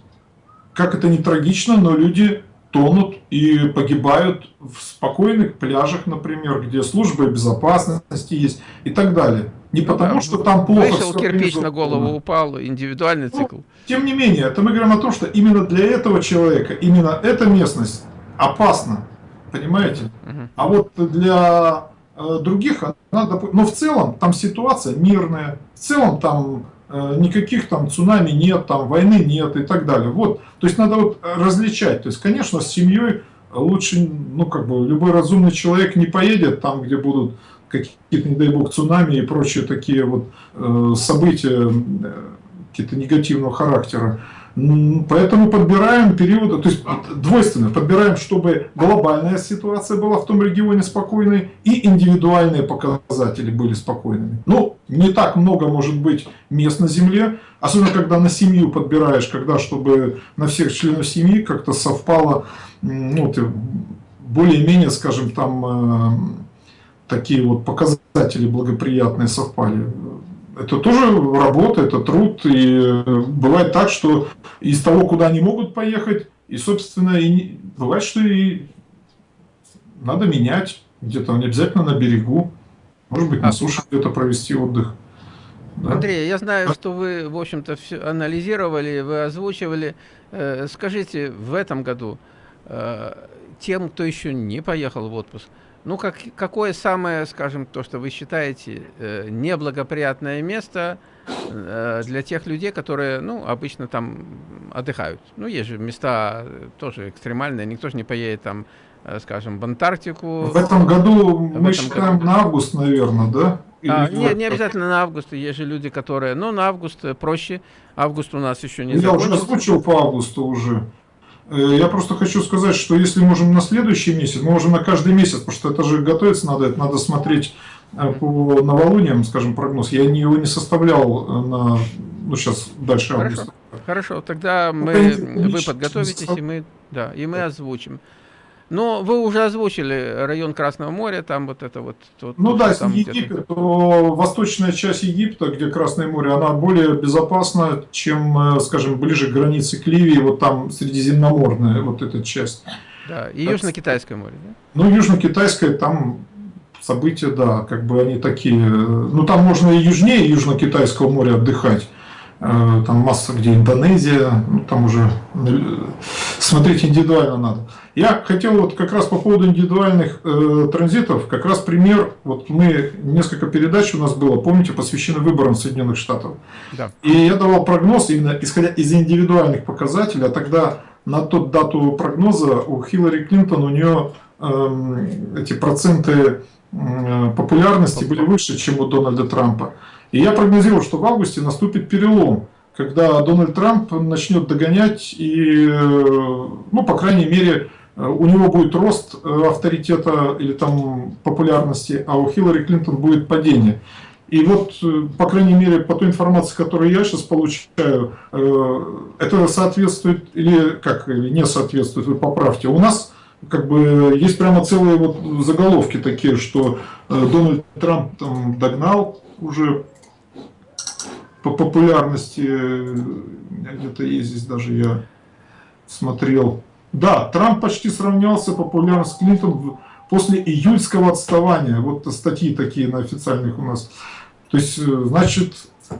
B: как это не трагично, но люди тонут и погибают в спокойных пляжах, например, где служба безопасности есть и так далее. Не потому, да, что там плохо
A: Вышел кирпич на голову упал, индивидуальный ну, цикл.
B: Тем не менее, это мы говорим о том, что именно для этого человека, именно эта местность опасна. Понимаете? Угу. А вот для э, других, она, но в целом там ситуация мирная, в целом там никаких там цунами нет, там войны нет и так далее. Вот, то есть надо вот различать. То есть, конечно, с семьей лучше, ну как бы любой разумный человек не поедет там, где будут какие-то, не дай бог, цунами и прочие такие вот э, события э, какие-то негативного характера. Поэтому подбираем период, то есть двойственно, подбираем, чтобы глобальная ситуация была в том регионе спокойной и индивидуальные показатели были спокойными. Ну, не так много может быть мест на Земле, особенно когда на семью подбираешь, когда чтобы на всех членов семьи как-то совпало, ну, более-менее, скажем, там э, такие вот показатели благоприятные совпали. Это тоже работа, это труд, и бывает так, что из того, куда они могут поехать, и, собственно, и бывает, что и надо менять, где-то не обязательно на берегу, может быть, на а суше где-то провести отдых.
A: Да? Андрей, я знаю, что вы, в общем-то, все анализировали, вы озвучивали. Э, скажите, в этом году э, тем, кто еще не поехал в отпуск, ну, как, какое самое, скажем, то, что вы считаете э, неблагоприятное место э, для тех людей, которые, ну, обычно там отдыхают? Ну, есть же места э, тоже экстремальные, никто же не поедет там, э, скажем, в Антарктику.
B: В этом году в мы этом считаем году. на август, наверное, да?
A: а, не, не обязательно на август, есть же люди, которые, ну, на август э, проще, август у нас еще не
B: Я закончится. уже озвучил по августу уже. Э, я просто хочу сказать, что если можем на следующий месяц, мы можем на каждый месяц, потому что это же готовиться надо, это надо смотреть э, по новолуниям, скажем, прогноз. Я его не составлял э, на, ну, сейчас дальше
A: Хорошо. августа. Хорошо, тогда мы, вы подготовитесь, и мы, да, и мы озвучим. Но вы уже озвучили район Красного моря, там вот это вот...
B: вот ну да, если Египет, то восточная часть Египта, где Красное море, она более безопасна, чем, э, скажем, ближе к границе к Ливии, вот там Средиземноморная вот эта часть.
A: Да, и Южно-Китайское море, да?
B: Ну, Южно-Китайское, там события, да, как бы они такие... Ну, там можно и южнее Южно-Китайского моря отдыхать, Э, там масса где Индонезия, ну, там уже э, смотреть индивидуально надо. Я хотел вот как раз по поводу индивидуальных э, транзитов, как раз пример, вот мы, несколько передач у нас было, помните, посвящены выборам Соединенных Штатов. Да. И я давал прогноз именно исходя из индивидуальных показателей, а тогда на тот дату прогноза у Хиллари Клинтон, у нее э, эти проценты э, популярности были выше, чем у Дональда Трампа. И я прогнозировал, что в августе наступит перелом, когда Дональд Трамп начнет догонять и, ну, по крайней мере, у него будет рост авторитета или там популярности, а у Хиллари Клинтон будет падение. И вот, по крайней мере, по той информации, которую я сейчас получаю, это соответствует или как, или не соответствует, вы поправьте. У нас как бы есть прямо целые вот заголовки такие, что Дональд Трамп там догнал уже по популярности, где-то есть здесь даже я смотрел. Да, Трамп почти сравнялся популярно с Клинтон после июльского отставания. Вот статьи такие на официальных у нас. То есть, э, значит,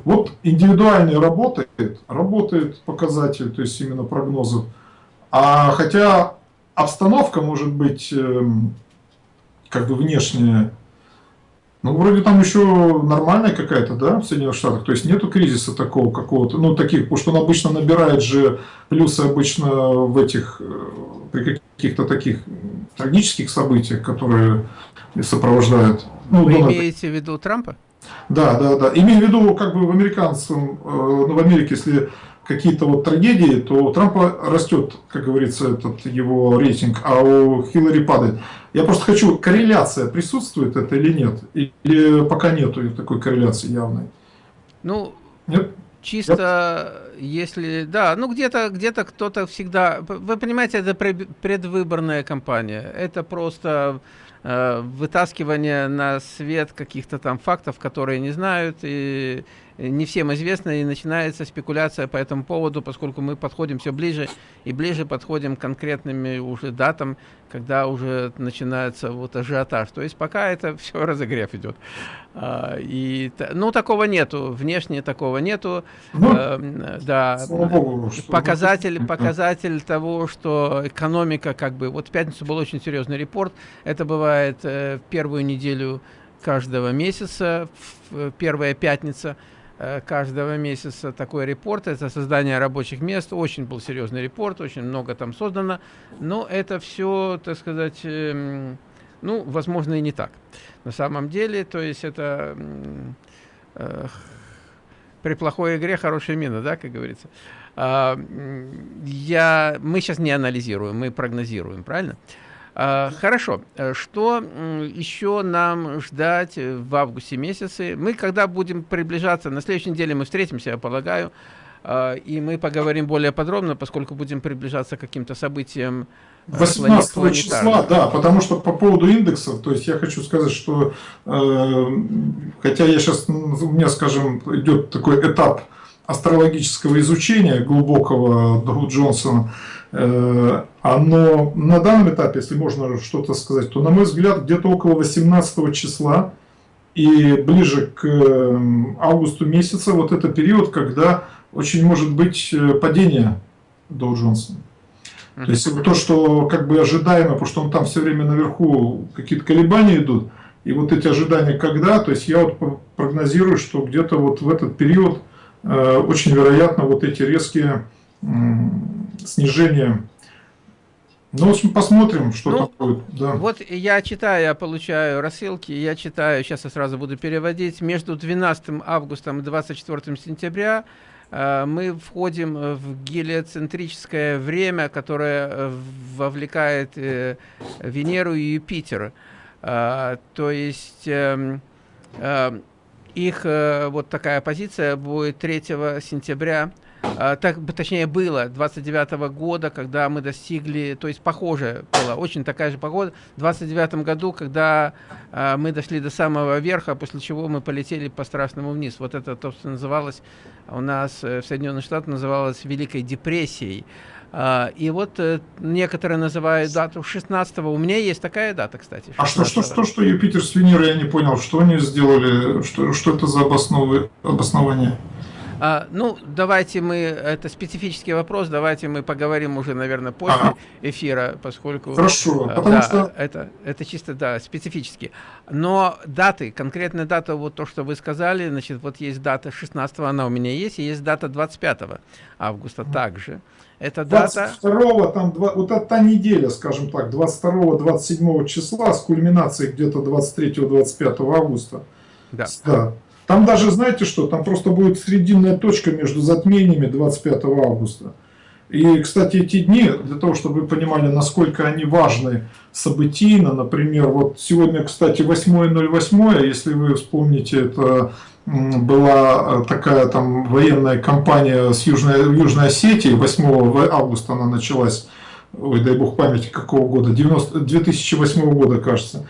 B: вот индивидуальный работает, работает показатель, то есть именно прогнозов. А хотя обстановка может быть эм, как бы внешняя ну, вроде там еще нормальная какая-то, да, в Соединенных Штатах. То есть нету кризиса такого какого-то, ну, таких, потому что он обычно набирает же плюсы обычно в этих, э, при каких-то таких трагических событиях, которые сопровождают.
A: Ну, Вы Дональд... имеете в виду Трампа?
B: Да, да, да. Имею в виду, как бы в американском, э, ну, в Америке, если какие-то вот трагедии, то у Трампа растет, как говорится, этот его рейтинг, а у Хиллари падает. Я просто хочу, корреляция присутствует это или нет? Или пока нету такой корреляции явной?
A: Ну, нет? чисто нет? если, да, ну где-то где-то кто-то всегда, вы понимаете, это предвыборная кампания, это просто э, вытаскивание на свет каких-то там фактов, которые не знают и не всем известно, и начинается спекуляция по этому поводу, поскольку мы подходим все ближе и ближе подходим к конкретными уже датам, когда уже начинается вот ажиотаж. То есть пока это все разогрев идет. А, и, ну, такого нету, внешне такого нету. Ну, э, да, Богу, показатель, показатель того, что экономика как бы... Вот в пятницу был очень серьезный репорт. Это бывает э, в первую неделю каждого месяца, первая пятница – Э, каждого месяца такой репорт. Это создание рабочих мест. Очень был серьезный репорт, очень много там создано. Но это все, так сказать, эм, ну, возможно, и не так. На самом деле, то есть это э, при плохой игре хорошая мина, да, как говорится. А, я, мы сейчас не анализируем, мы прогнозируем, правильно? А, хорошо. Э, что еще нам ждать в августе месяце? Мы, когда будем приближаться, на следующей неделе мы встретимся, я полагаю, а, и мы поговорим более подробно, поскольку будем приближаться к каким-то событиям
B: 18 э, числа, да, потому что по поводу индексов, то есть я хочу сказать, что э, хотя я сейчас, у меня, скажем, идет такой этап астрологического изучения глубокого Ду Джонсона, э, оно на данном этапе, если можно что-то сказать, то, на мой взгляд, где-то около 18 числа и ближе к эм, августу месяца, вот это период, когда очень может быть э, падение Доу Джонсона. То есть то, что как бы ожидаемо, потому что он там все время наверху какие-то колебания идут, и вот эти ожидания когда, то есть я вот прогнозирую, что где-то вот в этот период э, очень вероятно вот эти резкие э, снижения ну, в общем, посмотрим, что ну, там будет. Да.
A: Вот я читаю, я получаю рассылки, я читаю, сейчас я сразу буду переводить. Между 12 августом и 24 сентября э, мы входим в гелиоцентрическое время, которое э, вовлекает э, Венеру и Юпитер. Э, то есть э, э, их э, вот такая позиция будет 3 сентября так, точнее было 29 -го года, когда мы достигли, то есть похоже было, очень такая же погода, в 29 году, когда а, мы дошли до самого верха, после чего мы полетели по страшному вниз. Вот это то, что называлось у нас э, в Соединенных Штатах, называлось Великой депрессией. А, и вот э, некоторые называют дату 16 -го. У меня есть такая дата, кстати.
B: А что, что, что, что Юпитер с Венерой, я не понял, что они сделали, что, что это за обоснов... обоснование?
A: А, ну, давайте мы, это специфический вопрос, давайте мы поговорим уже, наверное, после ага. эфира, поскольку...
B: Хорошо,
A: а, потому да, что... Это, это чисто, да, специфически. Но даты, конкретная дата, вот то, что вы сказали, значит, вот есть дата 16 она у меня есть, и есть дата 25 августа также. Это дата...
B: 22 там, вот это та неделя, скажем так, 22-27 числа с кульминацией где-то 23-25 августа. Да. да. Там даже, знаете что, там просто будет срединная точка между затмениями 25 августа. И, кстати, эти дни, для того, чтобы вы понимали, насколько они важны событийно, например, вот сегодня, кстати, 8.08, если вы вспомните, это была э, такая там военная кампания с Южной, Южной Осетией, 8 августа она началась, ой, дай бог памяти, какого года, 90, 2008 года, кажется.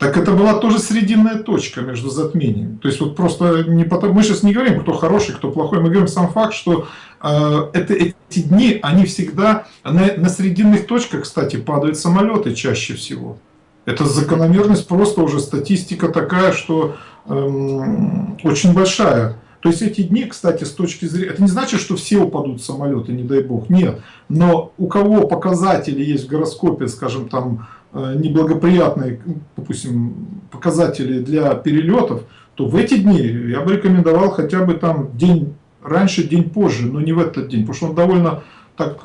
B: Так это была тоже срединная точка между затмениями. То есть вот просто не потому, мы сейчас не говорим, кто хороший, кто плохой, мы говорим сам факт, что э, это, эти дни, они всегда на, на срединных точках, кстати, падают самолеты чаще всего. Это закономерность просто уже статистика такая, что эм, очень большая. То есть эти дни, кстати, с точки зрения... Это не значит, что все упадут самолеты, не дай бог. Нет. Но у кого показатели есть в гороскопе, скажем, там, Э, неблагоприятные, допустим, показатели для перелетов, то в эти дни я бы рекомендовал хотя бы там день раньше, день позже, но не в этот день, потому что он довольно так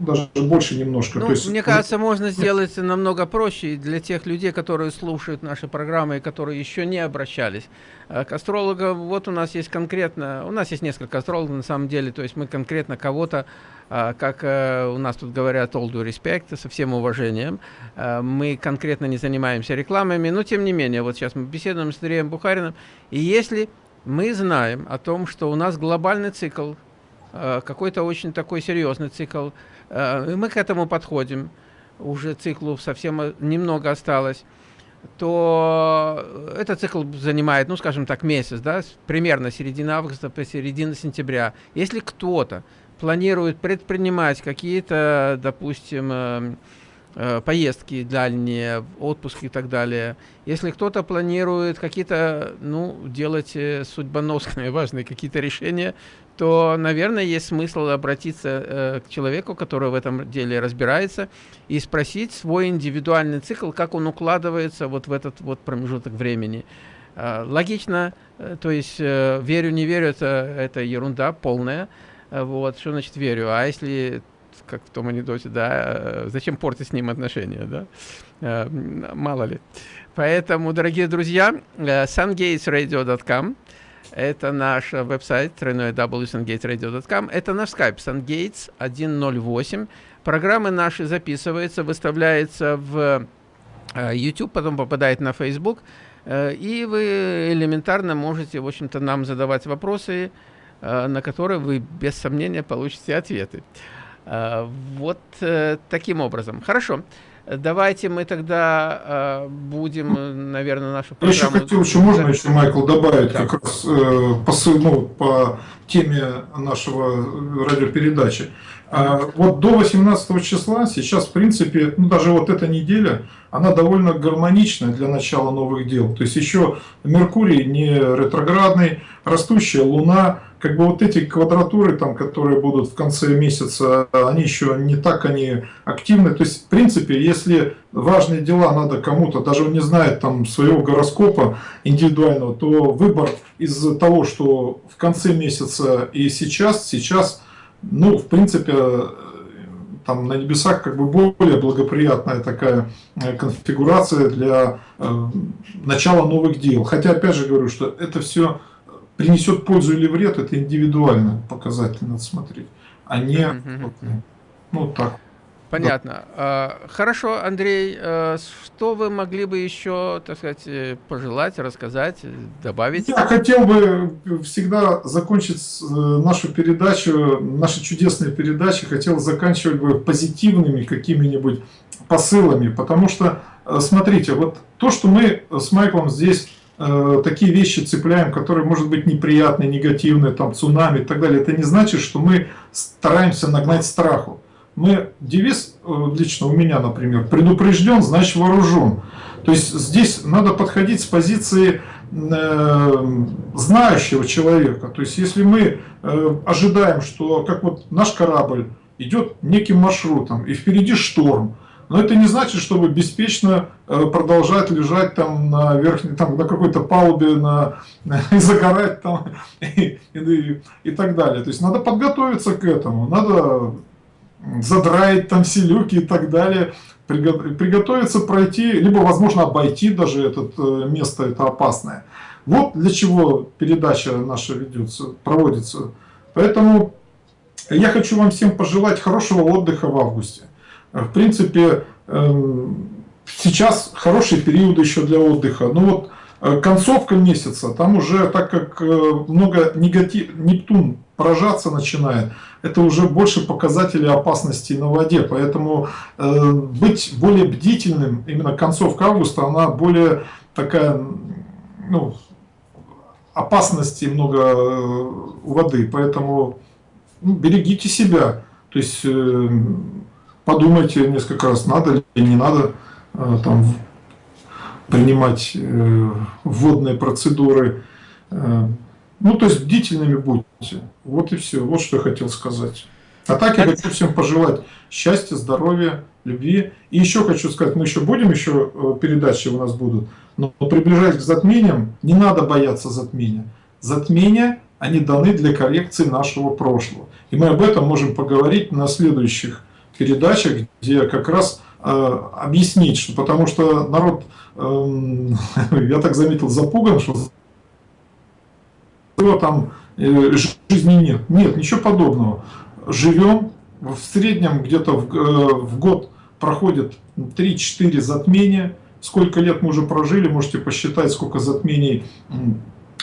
B: даже больше немножко.
A: Ну,
B: То есть,
A: мне кажется, можно сделать намного проще для тех людей, которые слушают наши программы и которые еще не обращались э, к астрологам. Вот у нас есть конкретно, у нас есть несколько астрологов на самом деле, то есть мы конкретно кого-то, э, как э, у нас тут говорят, all due respect, со всем уважением, мы конкретно не занимаемся рекламами, но тем не менее, вот сейчас мы беседуем с Андреем Бухариным, и если мы знаем о том, что у нас глобальный цикл, какой-то очень такой серьезный цикл, мы к этому подходим, уже циклу совсем э, немного осталось, то этот цикл занимает, ну, скажем так, месяц, да, примерно середина августа по середину сентября. Если кто-то планирует предпринимать какие-то, допустим, э, поездки дальние, отпуски и так далее. Если кто-то планирует какие-то, ну, делать судьбоносные, важные какие-то решения, то, наверное, есть смысл обратиться э, к человеку, который в этом деле разбирается, и спросить свой индивидуальный цикл, как он укладывается вот в этот вот промежуток времени. Э, логично, э, то есть э, верю, не верю, это, это ерунда полная. Э, вот, что значит верю? А если, как в том анекдоте, да, э, зачем портить с ним отношения, да? Э, мало ли. Поэтому, дорогие друзья, э, sungatesradio.com – это наш веб-сайт www.sungatesradio.com. Это наш скайп sungates 108. Программы наши записываются, выставляются в YouTube, потом попадает на Facebook. И вы элементарно можете, в общем-то, нам задавать вопросы, на которые вы без сомнения получите ответы. Вот таким образом. Хорошо. Давайте мы тогда э, будем, наверное, нашу
B: программу... Я еще хотел, еще можно еще, Майкл, добавить да. как раз э, посыл, ну, по теме нашего радиопередачи. А, вот до 18 числа сейчас, в принципе, ну, даже вот эта неделя, она довольно гармоничная для начала новых дел. То есть еще Меркурий не ретроградный, растущая Луна, как бы вот эти квадратуры, там, которые будут в конце месяца, они еще не так они активны. То есть, в принципе, если важные дела надо кому-то, даже он не знает там своего гороскопа индивидуального, то выбор из того, что в конце месяца и сейчас, сейчас, ну, в принципе, там на небесах как бы более благоприятная такая э, конфигурация для э, начала новых дел. Хотя, опять же говорю, что это все принесет пользу или вред, это индивидуально показатель надо смотреть, а не вот, ну так.
A: Понятно. Да. Хорошо, Андрей, э, что вы могли бы еще, так сказать, э, пожелать, рассказать, добавить?
B: Я хотел бы всегда закончить э, нашу передачу, наши чудесные передачи, хотел заканчивать бы позитивными какими-нибудь посылами, потому что, смотрите, вот то, что мы с Майклом здесь Э, такие вещи цепляем, которые, может быть, неприятные, негативные, там, цунами и так далее, это не значит, что мы стараемся нагнать страху. Мы, девиз, э, лично у меня, например, предупрежден, значит вооружен. То есть здесь надо подходить с позиции э, знающего человека. То есть, если мы э, ожидаем, что как вот наш корабль идет неким маршрутом, и впереди шторм, но это не значит, чтобы беспечно э, продолжать лежать там на верхней, там на какой-то палубе, на, и загорать там и, и, и так далее. То есть надо подготовиться к этому, надо задраить там все люки и так далее, приготовиться пройти, либо, возможно, обойти даже это э, место, это опасное. Вот для чего передача наша ведется, проводится. Поэтому я хочу вам всем пожелать хорошего отдыха в августе. В принципе, эм, сейчас хороший период еще для отдыха. Но вот э, концовка месяца, там уже, так как э, много негатив, Нептун поражаться начинает, это уже больше показатели опасности на воде. Поэтому э, быть более бдительным, именно концовка августа, она более такая, ну, опасности много воды. Поэтому ну, берегите себя. То есть э, подумайте несколько раз, надо или не надо э, там, принимать э, водные процедуры. Э, ну, то есть бдительными будьте. Вот и все. Вот что я хотел сказать. А так я хочу всем пожелать счастья, здоровья, любви. И еще хочу сказать, мы еще будем, еще передачи у нас будут. Но приближаясь к затмениям, не надо бояться затмения. Затмения, они даны для коррекции нашего прошлого. И мы об этом можем поговорить на следующих передачах, где как раз э, объяснить, что потому что народ, э, я так заметил, запуган, что там э, жизни нет. Нет, ничего подобного. Живем, в среднем где-то в, э, в год проходит 3-4 затмения. Сколько лет мы уже прожили, можете посчитать, сколько затмений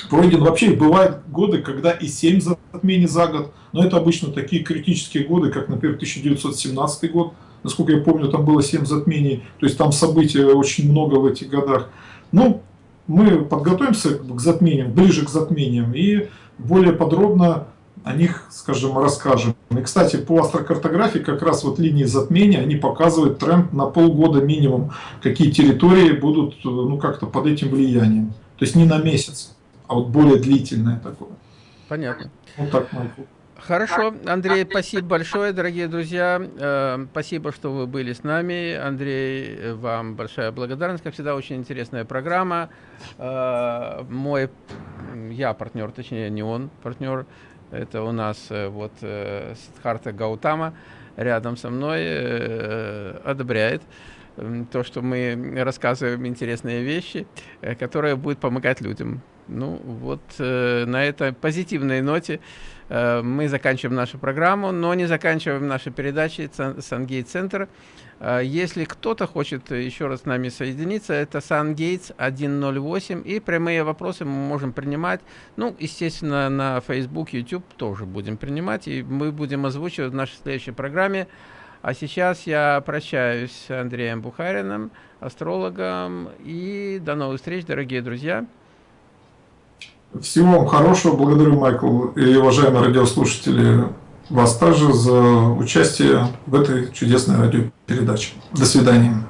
B: пройдено. Вообще бывают годы, когда и 7 затмений за год, но это обычно такие критические годы, как, например, 1917 год. Насколько я помню, там было 7 затмений, то есть там событий очень много в этих годах. Ну, мы подготовимся к затмениям, ближе к затмениям и более подробно о них, скажем, расскажем. И, кстати, по астрокартографии как раз вот линии затмения, они показывают тренд на полгода минимум, какие территории будут ну как-то под этим влиянием. То есть не на месяц, а вот более длительное такое.
A: Понятно. Вот так, Майкл. Хорошо, Андрей, спасибо большое, дорогие друзья. Э, спасибо, что вы были с нами. Андрей, вам большая благодарность. Как всегда, очень интересная программа. Э, мой, я партнер, точнее, не он партнер. Это у нас э, вот Сидхарта Гаутама рядом со мной одобряет то, что мы рассказываем интересные вещи, которые будут помогать людям. Ну, вот на этой позитивной ноте Э, мы заканчиваем нашу программу, но не заканчиваем наши передачи Сангейт Центр. Э, если кто-то хочет еще раз с нами соединиться, это Сангейтс 108, и прямые вопросы мы можем принимать. Ну, естественно, на Facebook, YouTube тоже будем принимать, и мы будем озвучивать в нашей следующей программе. А сейчас я прощаюсь с Андреем Бухариным, астрологом, и до новых встреч, дорогие друзья.
B: Всего вам хорошего. Благодарю, Майкл и уважаемые радиослушатели, вас также за участие в этой чудесной радиопередаче. До свидания.